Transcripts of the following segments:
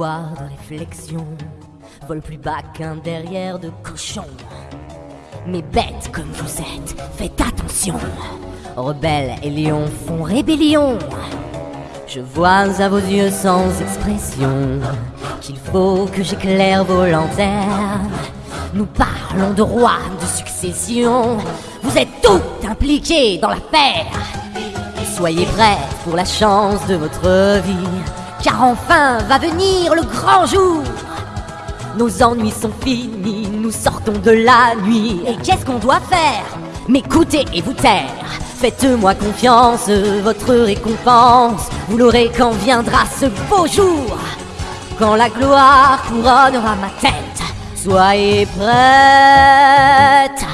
de réflexion vole plus bas qu'un derrière de cochon. Mais bêtes comme vous êtes, faites attention. Rebelles et lions font rébellion. Je vois à vos yeux sans expression qu'il faut que j'éclaire vos lanternes. Nous parlons de roi, de succession. Vous êtes tout impliqués dans l'affaire. Soyez prêts pour la chance de votre vie, car enfin va venir le grand jour. Nos ennuis sont finis, nous sortons de la nuit. Et qu'est-ce qu'on doit faire? M'écouter et vous taire. Faites-moi confiance, votre récompense, vous l'aurez quand viendra ce beau jour. Quand la gloire couronnera ma tête, soyez prêtes.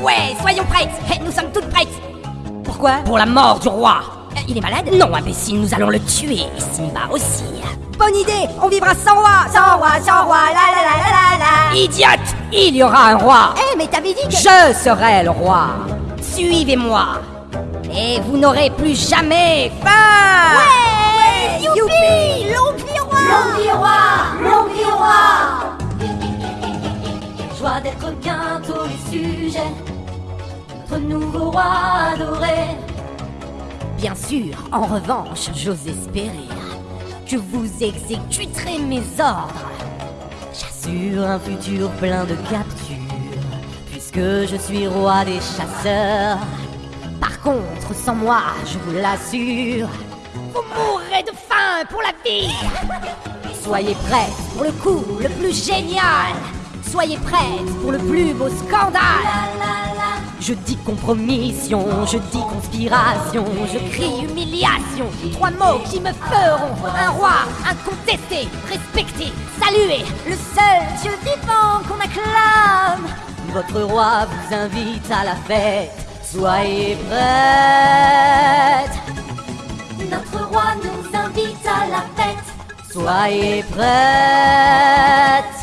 Ouais, soyons prêtes Nous sommes toutes prêtes Pourquoi? Pour la mort du roi Il est malade Non, imbécile, nous allons le tuer, et Simba aussi. Bonne idée On vivra sans roi Sans roi, sans roi, la la la la la la. Idiote Il y aura un roi. Eh, mais t'avais dit que... Je serai le roi. Suivez-moi. Et vous n'aurez plus jamais faim. Ouais, Youpi L'Empire roi. Roi roi. Joie d'être bientôt les sujets. Notre nouveau roi adoré Bien sûr, en revanche, j'ose espérer Que vous exécuterez mes ordres. J'assure un futur plein de captures Puisque je suis roi des chasseurs. Par contre, sans moi, je vous l'assure Vous mourrez de faim pour la vie. Soyez prêts pour le coup le plus génial. Soyez prêts pour le plus beau scandale Je dis compromission, je dis conspiration, je crie humiliation. Trois mots qui me feront un roi incontesté, respecté, salué. Le seul Dieu vivant qu'on acclame. Votre roi vous invite à la fête. Soyez prêtes Notre roi nous invite à la fête. Soyez prêtes